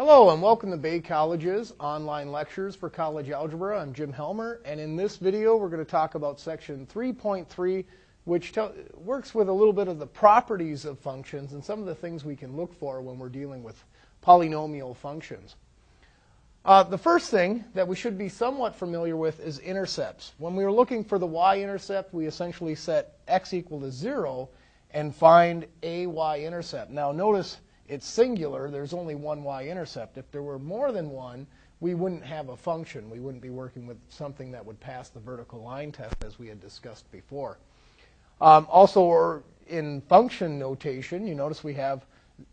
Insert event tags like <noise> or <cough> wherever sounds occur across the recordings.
Hello and welcome to Bay College's online lectures for college algebra. I'm Jim Helmer and in this video we're going to talk about section 3.3 which works with a little bit of the properties of functions and some of the things we can look for when we're dealing with polynomial functions. Uh, the first thing that we should be somewhat familiar with is intercepts. When we were looking for the y-intercept, we essentially set x equal to 0 and find a y-intercept. Now notice it's singular, there's only one y-intercept. If there were more than one, we wouldn't have a function. We wouldn't be working with something that would pass the vertical line test as we had discussed before. Um, also, in function notation, you notice we have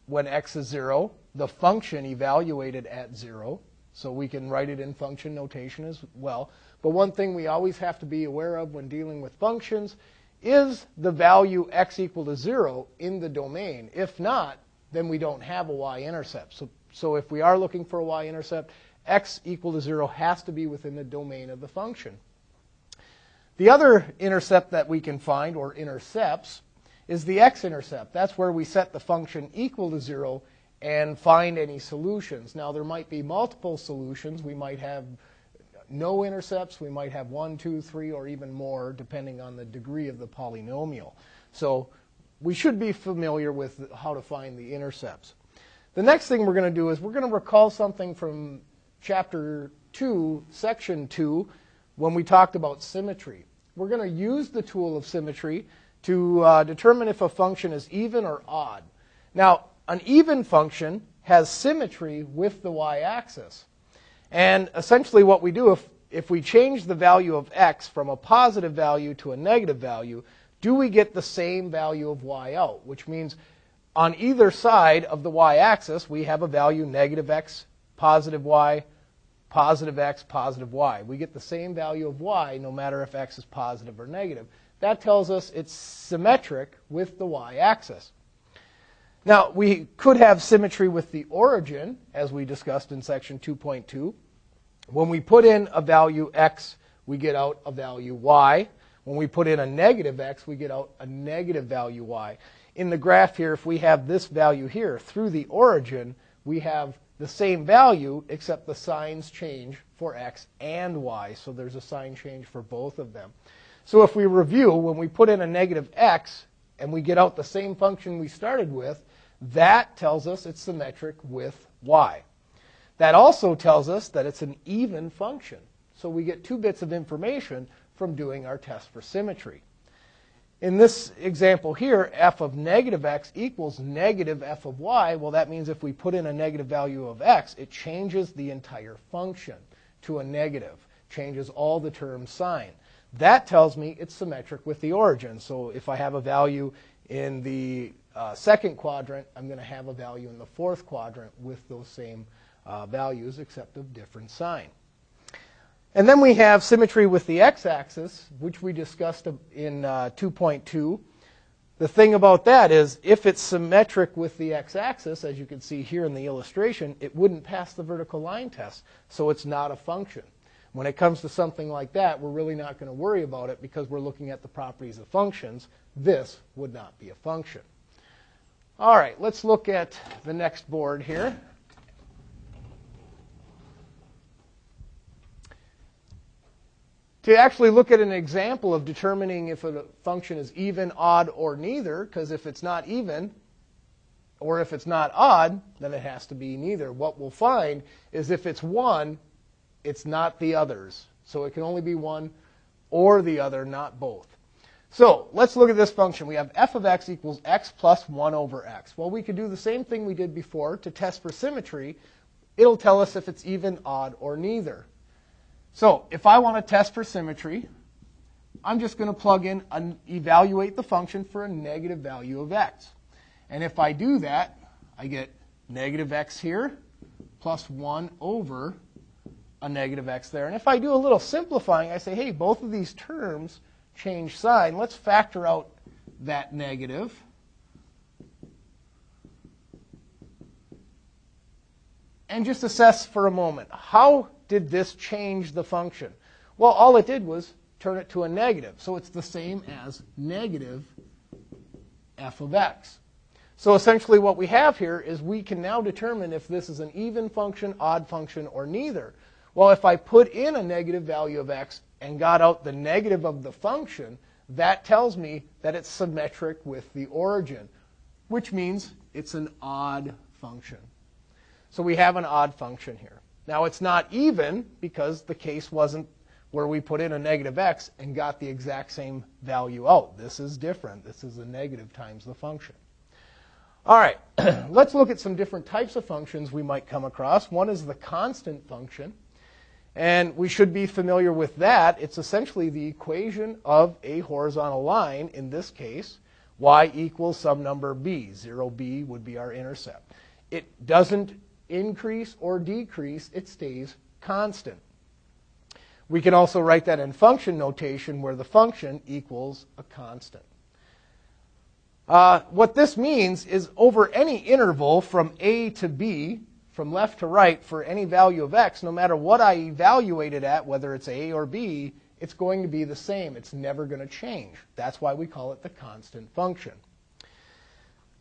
when x is 0, the function evaluated at 0. So we can write it in function notation as well. But one thing we always have to be aware of when dealing with functions is the value x equal to 0 in the domain. If not, then we don't have a y-intercept. So, so if we are looking for a y-intercept, x equal to 0 has to be within the domain of the function. The other intercept that we can find, or intercepts, is the x-intercept. That's where we set the function equal to 0 and find any solutions. Now, there might be multiple solutions. We might have no intercepts. We might have one, two, three, or even more, depending on the degree of the polynomial. So we should be familiar with how to find the intercepts. The next thing we're going to do is we're going to recall something from chapter 2, section 2, when we talked about symmetry. We're going to use the tool of symmetry to uh, determine if a function is even or odd. Now, an even function has symmetry with the y-axis. And essentially what we do, if, if we change the value of x from a positive value to a negative value, do we get the same value of y out? Which means on either side of the y-axis, we have a value negative x, positive y, positive x, positive y. We get the same value of y no matter if x is positive or negative. That tells us it's symmetric with the y-axis. Now, we could have symmetry with the origin, as we discussed in section 2.2. When we put in a value x, we get out a value y. When we put in a negative x, we get out a negative value y. In the graph here, if we have this value here through the origin, we have the same value, except the signs change for x and y. So there's a sign change for both of them. So if we review, when we put in a negative x and we get out the same function we started with, that tells us it's symmetric with y. That also tells us that it's an even function. So we get two bits of information from doing our test for symmetry. In this example here, f of negative x equals negative f of y. Well, that means if we put in a negative value of x, it changes the entire function to a negative, changes all the terms sign. That tells me it's symmetric with the origin. So if I have a value in the uh, second quadrant, I'm going to have a value in the fourth quadrant with those same uh, values except of different sign. And then we have symmetry with the x-axis, which we discussed in uh, 2.2. The thing about that is if it's symmetric with the x-axis, as you can see here in the illustration, it wouldn't pass the vertical line test, so it's not a function. When it comes to something like that, we're really not going to worry about it because we're looking at the properties of functions. This would not be a function. All right, let's look at the next board here. To actually look at an example of determining if a function is even, odd, or neither, because if it's not even, or if it's not odd, then it has to be neither. What we'll find is if it's one, it's not the others. So it can only be one or the other, not both. So let's look at this function. We have f of x equals x plus 1 over x. Well, we could do the same thing we did before to test for symmetry. It'll tell us if it's even, odd, or neither. So if I want to test for symmetry, I'm just going to plug in and evaluate the function for a negative value of x. And if I do that, I get negative x here plus 1 over a negative x there. And if I do a little simplifying, I say, hey, both of these terms change sign. Let's factor out that negative. And just assess for a moment, how did this change the function? Well, all it did was turn it to a negative. So it's the same as negative f of x. So essentially what we have here is we can now determine if this is an even function, odd function, or neither. Well, if I put in a negative value of x and got out the negative of the function, that tells me that it's symmetric with the origin, which means it's an odd function. So we have an odd function here. Now it's not even because the case wasn't where we put in a negative x and got the exact same value out. This is different. This is a negative times the function. All right, <clears throat> let's look at some different types of functions we might come across. One is the constant function. And we should be familiar with that. It's essentially the equation of a horizontal line, in this case, y equals some number b. 0b would be our intercept. It doesn't increase or decrease, it stays constant. We can also write that in function notation where the function equals a constant. Uh, what this means is over any interval from a to b, from left to right, for any value of x, no matter what I evaluate it at, whether it's a or b, it's going to be the same. It's never going to change. That's why we call it the constant function.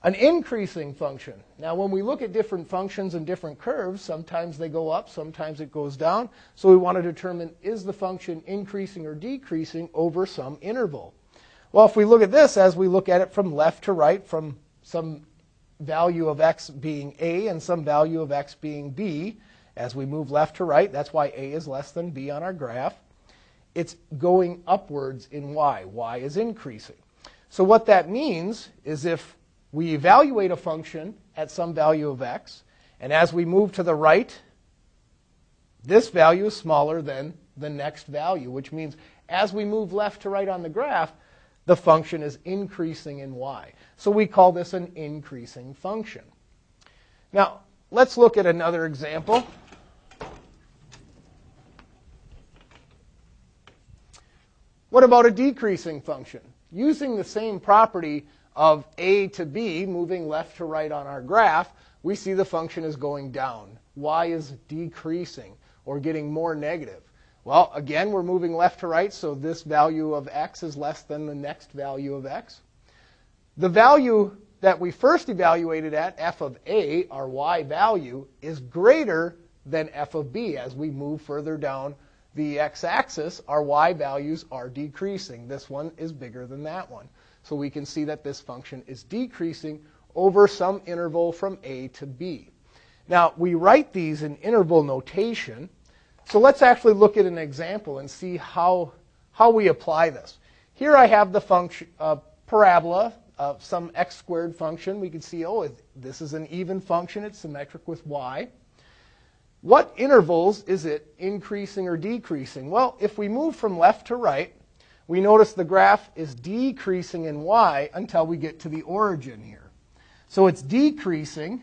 An increasing function. Now, when we look at different functions and different curves, sometimes they go up, sometimes it goes down. So we want to determine is the function increasing or decreasing over some interval. Well, if we look at this as we look at it from left to right, from some value of x being a and some value of x being b, as we move left to right, that's why a is less than b on our graph. It's going upwards in y. y is increasing. So what that means is if we evaluate a function at some value of x, and as we move to the right, this value is smaller than the next value, which means as we move left to right on the graph, the function is increasing in y. So we call this an increasing function. Now, let's look at another example. What about a decreasing function? Using the same property of a to b, moving left to right on our graph, we see the function is going down. y is decreasing or getting more negative. Well, again, we're moving left to right, so this value of x is less than the next value of x. The value that we first evaluated at, f of a, our y value, is greater than f of b. As we move further down the x-axis, our y values are decreasing. This one is bigger than that one. So we can see that this function is decreasing over some interval from a to b. Now, we write these in interval notation. So let's actually look at an example and see how, how we apply this. Here I have the function uh, parabola of some x squared function. We can see, oh, this is an even function. It's symmetric with y. What intervals is it increasing or decreasing? Well, if we move from left to right, we notice the graph is decreasing in y until we get to the origin here. So it's decreasing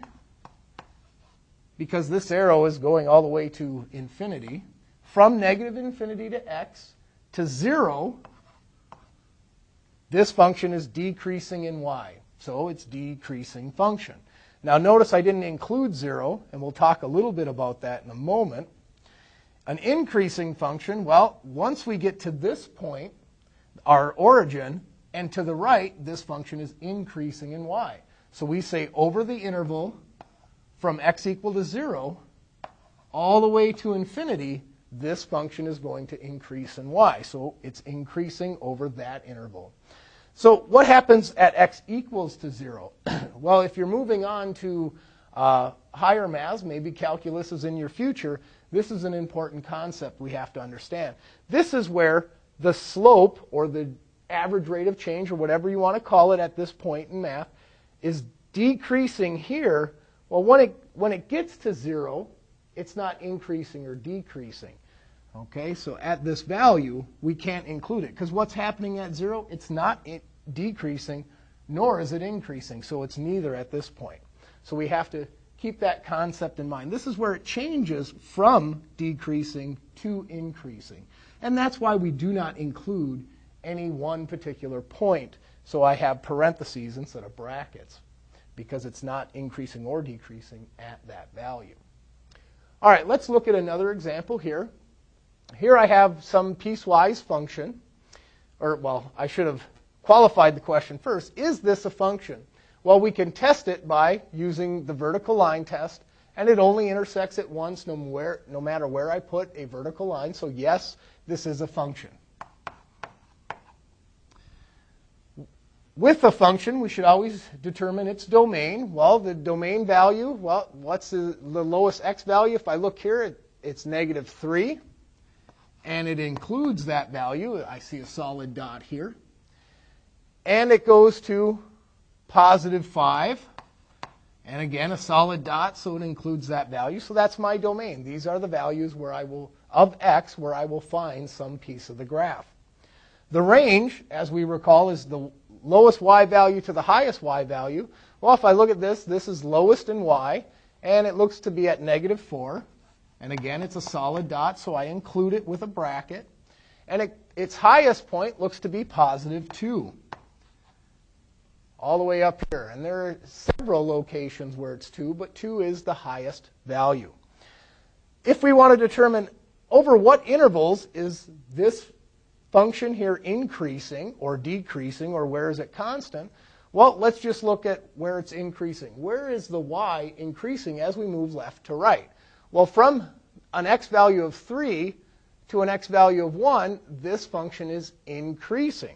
because this arrow is going all the way to infinity, from negative infinity to x to 0, this function is decreasing in y. So it's decreasing function. Now notice I didn't include 0, and we'll talk a little bit about that in a moment. An increasing function, well, once we get to this point, our origin, and to the right, this function is increasing in y. So we say over the interval from x equal to 0 all the way to infinity, this function is going to increase in y. So it's increasing over that interval. So what happens at x equals to 0? <clears throat> well, if you're moving on to uh, higher maths, maybe calculus is in your future, this is an important concept we have to understand. This is where the slope or the average rate of change or whatever you want to call it at this point in math is decreasing here well, when it, when it gets to zero, it's not increasing or decreasing. Okay, so at this value, we can't include it because what's happening at zero? It's not decreasing, nor is it increasing. So it's neither at this point. So we have to keep that concept in mind. This is where it changes from decreasing to increasing. And that's why we do not include any one particular point. So I have parentheses instead of brackets because it's not increasing or decreasing at that value. All right, let's look at another example here. Here I have some piecewise function, or well, I should have qualified the question first. Is this a function? Well, we can test it by using the vertical line test, and it only intersects it once no, where, no matter where I put a vertical line. So yes, this is a function. With a function, we should always determine its domain. Well, the domain value, well, what's the, the lowest x value? If I look here, it, it's negative 3, and it includes that value. I see a solid dot here. And it goes to positive 5. And again, a solid dot, so it includes that value. So that's my domain. These are the values where I will, of x, where I will find some piece of the graph. The range, as we recall, is the lowest y value to the highest y value. Well, if I look at this, this is lowest in y, and it looks to be at negative 4. And again, it's a solid dot, so I include it with a bracket. And it, its highest point looks to be positive 2, all the way up here. And there are several locations where it's 2, but 2 is the highest value. If we want to determine over what intervals is this function here increasing or decreasing, or where is it constant? Well, let's just look at where it's increasing. Where is the y increasing as we move left to right? Well, from an x value of 3 to an x value of 1, this function is increasing.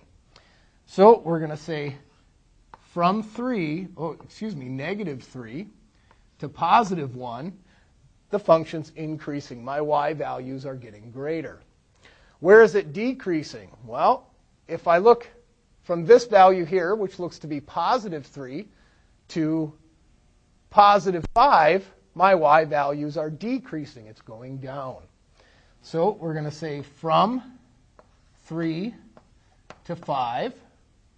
So we're going to say from 3, oh, excuse me, negative 3 to positive 1, the function's increasing. My y values are getting greater. Where is it decreasing? Well, if I look from this value here, which looks to be positive 3, to positive 5, my y values are decreasing. It's going down. So we're going to say from 3 to 5,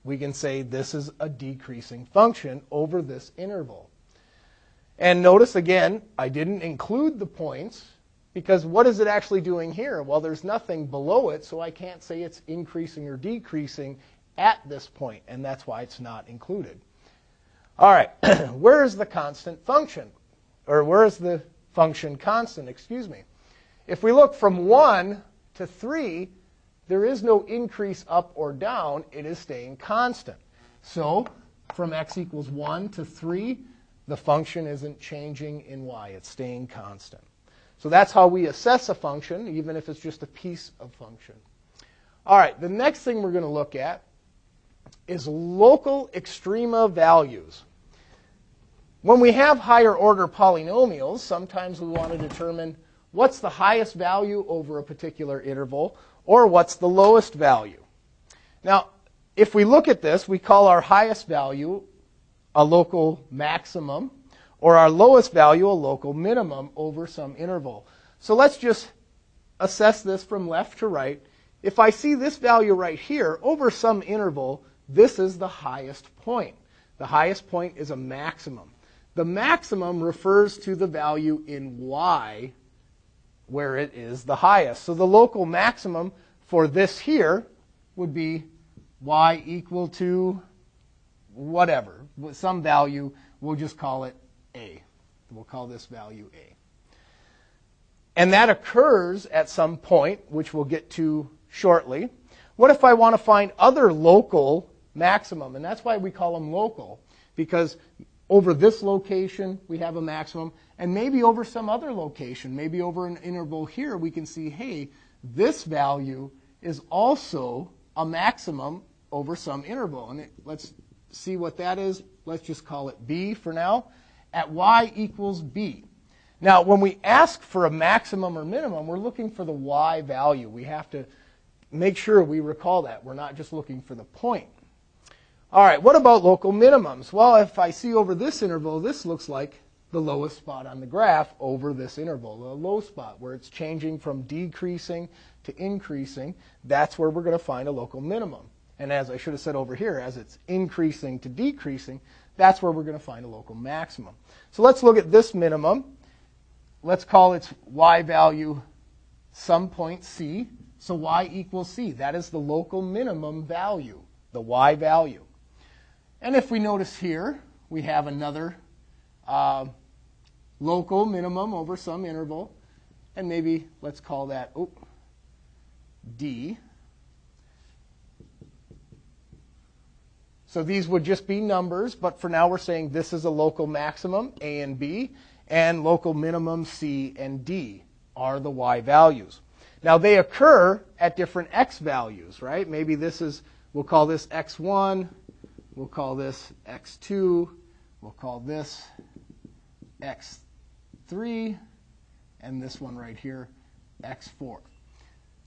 we can say this is a decreasing function over this interval. And notice again, I didn't include the points because what is it actually doing here? Well, there's nothing below it, so I can't say it's increasing or decreasing at this point, and that's why it's not included. All right, <clears throat> where is the constant function? Or where is the function constant, excuse me? If we look from 1 to 3, there is no increase up or down. It is staying constant. So from x equals 1 to 3, the function isn't changing in y. It's staying constant. So that's how we assess a function, even if it's just a piece of function. All right, the next thing we're going to look at is local extrema values. When we have higher order polynomials, sometimes we want to determine what's the highest value over a particular interval or what's the lowest value. Now, if we look at this, we call our highest value a local maximum or our lowest value, a local minimum, over some interval. So let's just assess this from left to right. If I see this value right here, over some interval, this is the highest point. The highest point is a maximum. The maximum refers to the value in y where it is the highest. So the local maximum for this here would be y equal to whatever, some value. We'll just call it a. We'll call this value A. And that occurs at some point, which we'll get to shortly. What if I want to find other local maximum? And that's why we call them local, because over this location we have a maximum, and maybe over some other location, maybe over an interval here, we can see, hey, this value is also a maximum over some interval. And it, let's see what that is. Let's just call it B for now at y equals b. Now, when we ask for a maximum or minimum, we're looking for the y value. We have to make sure we recall that. We're not just looking for the point. All right, what about local minimums? Well, if I see over this interval, this looks like the lowest spot on the graph over this interval, the low spot where it's changing from decreasing to increasing. That's where we're going to find a local minimum. And as I should have said over here, as it's increasing to decreasing, that's where we're going to find a local maximum. So let's look at this minimum. Let's call its y value some point c. So y equals c. That is the local minimum value, the y value. And if we notice here, we have another uh, local minimum over some interval. And maybe let's call that oh, d. So these would just be numbers, but for now we're saying this is a local maximum, A and B, and local minimum, C and D are the Y values. Now they occur at different X values, right? Maybe this is, we'll call this X1, we'll call this X2, we'll call this X3, and this one right here, X4.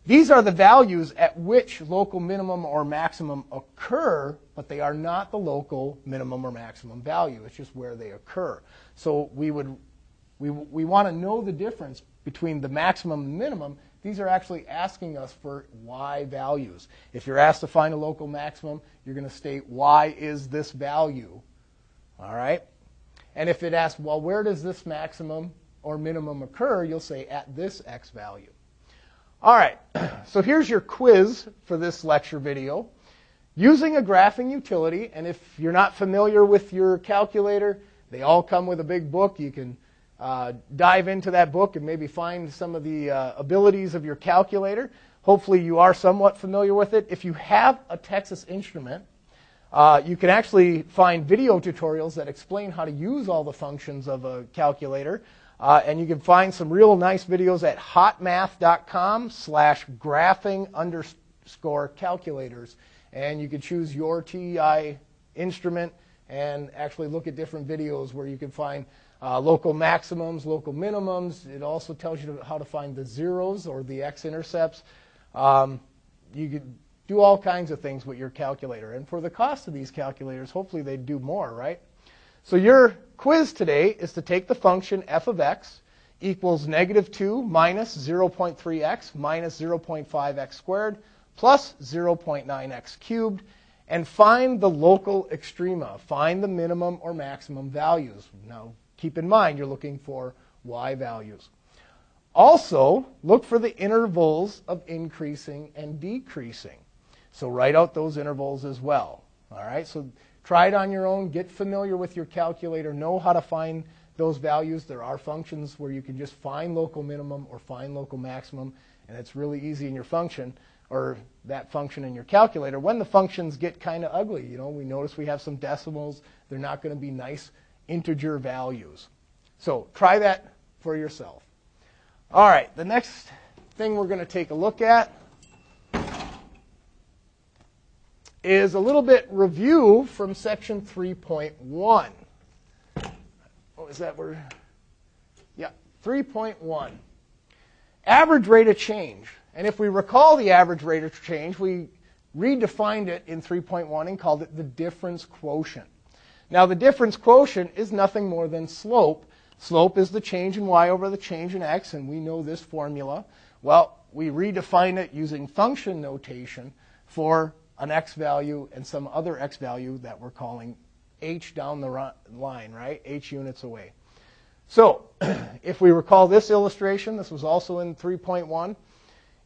These are the values at which local minimum or maximum occur, but they are not the local minimum or maximum value. It's just where they occur. So we would we, we want to know the difference between the maximum and minimum. These are actually asking us for y values. If you're asked to find a local maximum, you're going to state y is this value. All right? And if it asks, well, where does this maximum or minimum occur, you'll say at this x value. All right, <clears throat> so here's your quiz for this lecture video. Using a graphing utility, and if you're not familiar with your calculator, they all come with a big book. You can uh, dive into that book and maybe find some of the uh, abilities of your calculator. Hopefully, you are somewhat familiar with it. If you have a Texas Instrument, uh, you can actually find video tutorials that explain how to use all the functions of a calculator. Uh, and you can find some real nice videos at hotmath.com slash graphing underscore calculators. And you can choose your TI instrument and actually look at different videos where you can find uh, local maximums, local minimums. It also tells you how to find the zeros or the x-intercepts. Um, you could do all kinds of things with your calculator. And for the cost of these calculators, hopefully they do more, right? So your quiz today is to take the function f of x equals negative 2 minus 0.3x minus 0.5x squared plus 0.9x cubed and find the local extrema. Find the minimum or maximum values. Now, keep in mind you're looking for y values. Also, look for the intervals of increasing and decreasing. So write out those intervals as well. All right? So Try it on your own. Get familiar with your calculator. Know how to find those values. There are functions where you can just find local minimum or find local maximum, and it's really easy in your function or that function in your calculator. When the functions get kind of ugly, you know, we notice we have some decimals. They're not going to be nice integer values. So try that for yourself. All right, the next thing we're going to take a look at is a little bit review from section 3.1. What was that word? Yeah, 3.1. Average rate of change. And if we recall the average rate of change, we redefined it in 3.1 and called it the difference quotient. Now, the difference quotient is nothing more than slope. Slope is the change in y over the change in x, and we know this formula. Well, we redefine it using function notation for an x value and some other x value that we're calling h down the line, right? h units away. So <clears throat> if we recall this illustration, this was also in 3.1.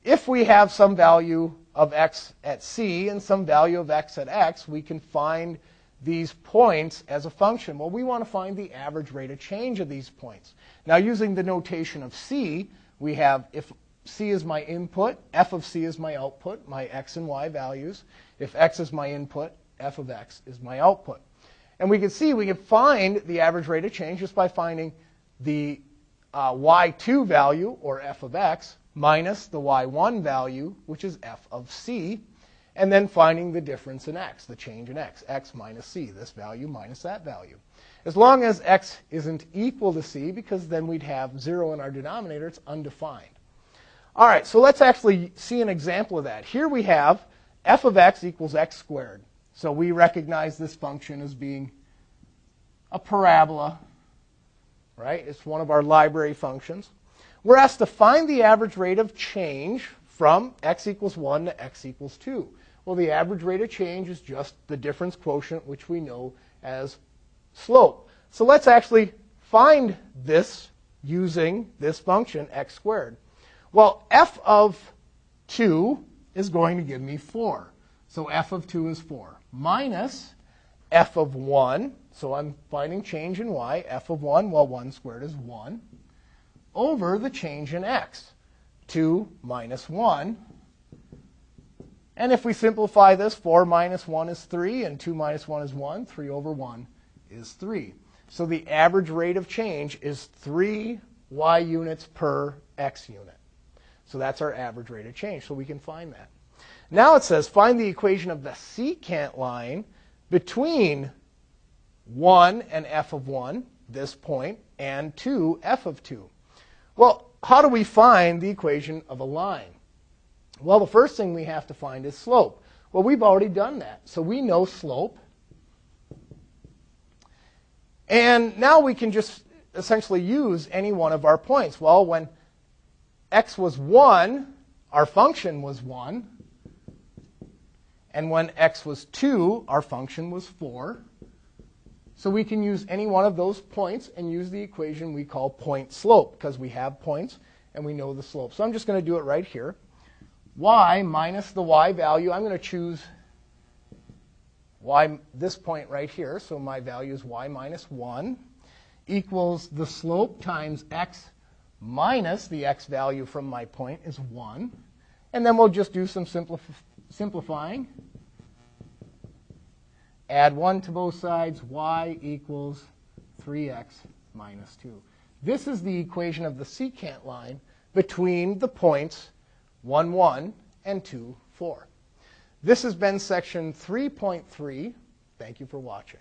If we have some value of x at c and some value of x at x, we can find these points as a function. Well, we want to find the average rate of change of these points. Now, using the notation of c, we have if c is my input, f of c is my output, my x and y values. If x is my input, f of x is my output. And we can see we can find the average rate of change just by finding the uh, y2 value, or f of x, minus the y1 value, which is f of c, and then finding the difference in x, the change in x, x minus c, this value minus that value. As long as x isn't equal to c, because then we'd have 0 in our denominator, it's undefined. All right, so let's actually see an example of that. Here we have f of x equals x squared. So we recognize this function as being a parabola, right? It's one of our library functions. We're asked to find the average rate of change from x equals 1 to x equals 2. Well, the average rate of change is just the difference quotient, which we know as slope. So let's actually find this using this function, x squared. Well, f of 2 is going to give me 4. So f of 2 is 4. Minus f of 1, so I'm finding change in y, f of 1, well, 1 squared is 1, over the change in x. 2 minus 1 And if we simplify this, 4 minus 1 is 3, and 2 minus 1 is 1. 3 over 1 is 3. So the average rate of change is 3 y units per x unit. So that's our average rate of change, so we can find that. Now it says find the equation of the secant line between 1 and f of 1, this point, and 2, f of 2. Well, how do we find the equation of a line? Well, the first thing we have to find is slope. Well, we've already done that. So we know slope. And now we can just essentially use any one of our points. Well, when x was 1, our function was 1. And when x was 2, our function was 4. So we can use any one of those points and use the equation we call point slope because we have points and we know the slope. So I'm just going to do it right here. Y minus the y value, I'm going to choose y, this point right here, so my value is y minus 1, equals the slope times x minus the x value from my point is 1. And then we'll just do some simplif simplifying. Add 1 to both sides, y equals 3x minus 2. This is the equation of the secant line between the points 1, 1 and 2, 4. This has been section 3.3. Thank you for watching.